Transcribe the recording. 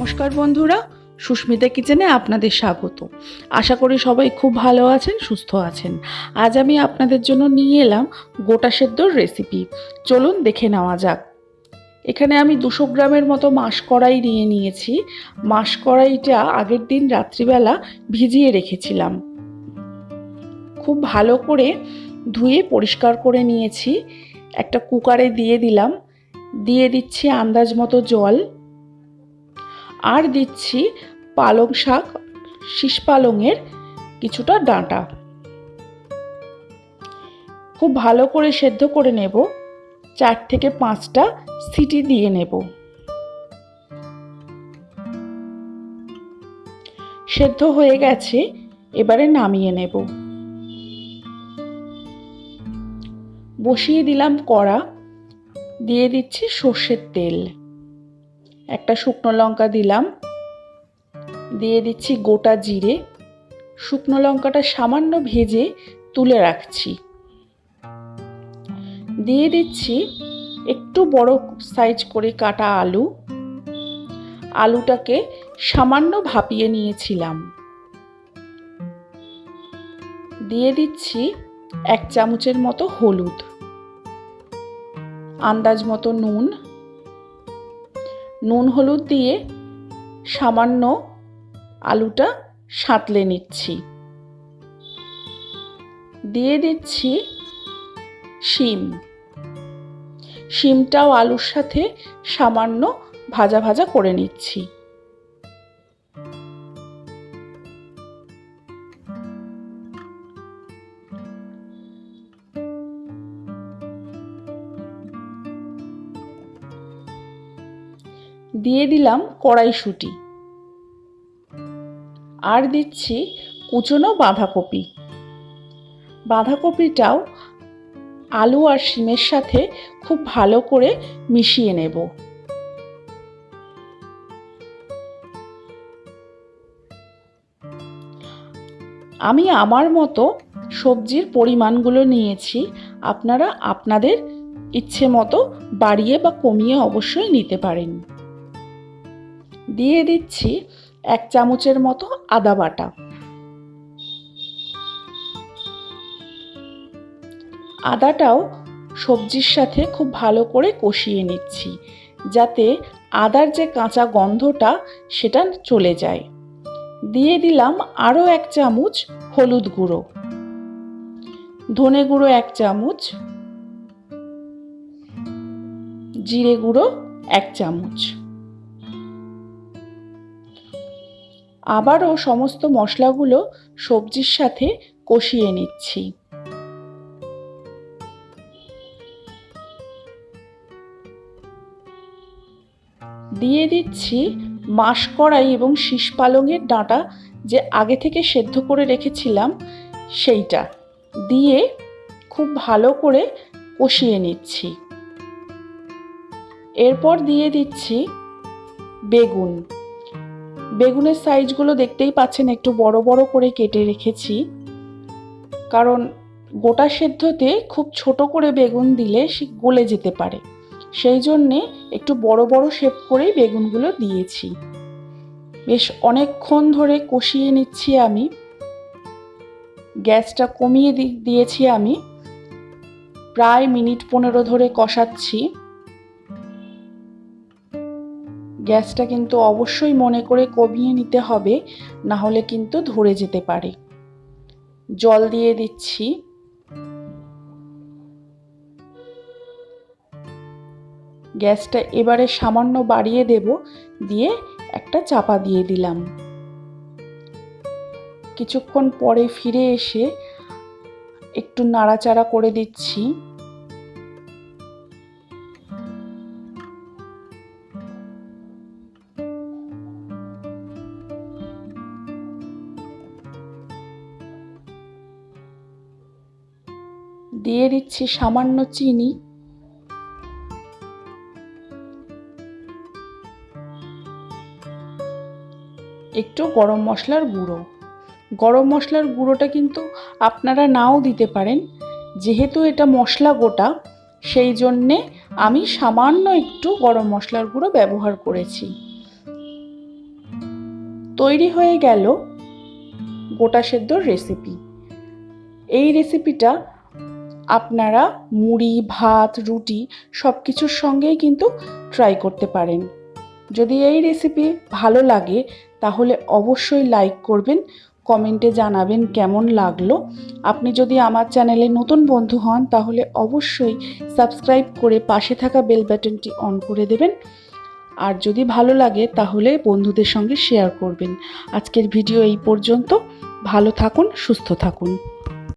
নমস্কার বন্ধুরা, সুস্মিতা কিচেনে আপনাদের স্বাগত। আশা করি সবাই খুব ভালো আছেন, সুস্থ আছেন। আজ আমি আপনাদের জন্য নিয়ে এলাম গোটা সেদ্ধর রেসিপি চলুন দেখে নেওয়া যাক। এখানে আমি দুশো গ্রামের মতো মাস কড়াই নিয়ে নিয়েছি। মাস কড়াইটা আগের দিন রাত্রিবেলা ভিজিয়ে রেখেছিলাম। খুব ভালো করে ধুয়ে পরিষ্কার করে নিয়েছি। একটা কুকারে দিয়ে দিলাম। দিয়ে দিচ্ছি আন্দাজ মতো জল। আর দিচ্ছি পালং শাক, শীষ পালংয়ের কিছুটা ডাঁটা। খুব ভালো করে সেদ্ধ করে নেব। চার থেকে পাঁচটা সিটি দিয়ে নেব। সেদ্ধ হয়ে গেছে, এবারে নামিয়ে নেব। বসিয়ে দিলাম কড়া। দিয়ে দিচ্ছি সর্ষের তেল। একটা শুকনো লঙ্কা দিলাম। দিয়ে দিচ্ছি গোটা জিরে। শুকনো লঙ্কাটা সামান্য ভেজে তুলে রাখছি। দিয়ে দিচ্ছি একটু বড় সাইজ করে কাটা আলু। আলুটাকে সামান্য ভাপিয়ে নিয়েছিলাম। দিয়ে দিচ্ছি এক চামচের মতো হলুদ। আন্দাজ মতো নুন। নুন হলুদ দিয়ে সামান্য আলুটা সাঁতলে নিচ্ছি। দিয়ে দিচ্ছি শিম। শিমটাও আলুর সাথে সামান্য ভাজা ভাজা করে নিচ্ছি। দিয়ে দিলাম কড়াইশুঁটি। আর দিচ্ছি কুচনো বাঁধাকপি। বাঁধাকপিটাও আলু আর শিমের সাথে খুব ভালো করে মিশিয়ে নেব। আমি আমার মতো সবজির পরিমাণগুলো নিয়েছি, আপনারা আপনাদের ইচ্ছে মতো বাড়িয়ে বা কমিয়ে অবশ্যই নিতে পারেন। দিয়ে দিচ্ছি এক চামচের মতো আদা বাটা। আদাটাও সবজির সাথে খুব ভালো করে কষিয়ে নিচ্ছি, যাতে আদার যে কাঁচা গন্ধটা সেটা চলে যায়। দিয়ে দিলাম আরও এক চামচ হলুদ গুঁড়ো। ধনে গুঁড়ো এক চামচ। জিরে গুঁড়ো এক চামচ। আবারও সমস্ত মশলাগুলো সবজির সাথে কষিয়ে নিচ্ছি। দিয়ে দিচ্ছি মাস কড়াই এবং শীষ পালংয়ের ডাঁটা যে আগে থেকে সেদ্ধ করে রেখেছিলাম, সেইটা দিয়ে খুব ভালো করে কষিয়ে নিচ্ছি। এরপর দিয়ে দিচ্ছি বেগুন। বেগুনের সাইজগুলো দেখতেই পাচ্ছেন, একটু বড় বড় করে কেটে রেখেছি। কারণ গোটা সেদ্ধতে খুব ছোট করে বেগুন দিলে সে গলে যেতে পারে। সেই জন্যে একটু বড় বড় শেপ করেই বেগুনগুলো দিয়েছি। বেশ অনেকক্ষণ ধরে কষিয়ে নিচ্ছি আমি। গ্যাসটা কমিয়ে দিয়েছি আমি। প্রায় মিনিট পনেরো ধরে কষাচ্ছি। গ্যাসটা কিন্তু অবশ্যই মনে করে কমিয়ে নিতে হবে, না হলে কিন্তু ধরে যেতে পারে। জল দিয়ে দিচ্ছি। গ্যাসটা এবারে সামান্য বাড়িয়ে দেব, দিয়ে একটা চাপা দিয়ে দিলাম। কিছুক্ষণ পরে ফিরে এসে একটু নাড়াচাড়া করে দিচ্ছি। দিয়ে দিচ্ছি সামান্য চিনি। একটু গরম মশলার গুঁড়ো। গরম মশলার গুঁড়োটা কিন্তু আপনারা নাও দিতে পারেন। যেহেতু এটা মশলা গোটা, সেই জন্যে আমি সামান্য একটু গরম মশলার গুঁড়ো ব্যবহার করেছি। তৈরি হয়ে গেল গোটা সেদ্ধর রেসিপি এই রেসিপিটা আপনারা মুড়ি, ভাত, রুটি সব কিছুর সঙ্গেই কিন্তু ট্রাই করতে পারেন। যদি এই রেসিপি ভালো লাগে, তাহলে অবশ্যই লাইক করবেন কমেন্টে জানাবেন কেমন লাগল। আপনি যদি আমার চ্যানেলে নতুন বন্ধু হন, তাহলে অবশ্যই সাবস্ক্রাইব করে পাশে থাকা বেল বাটনটি অন করে দেবেন। আর যদি ভালো লাগে, তাহলে বন্ধুদের সঙ্গে শেয়ার করবেন। আজকের ভিডিও এই পর্যন্ত। ভালো থাকুন, সুস্থ থাকুন।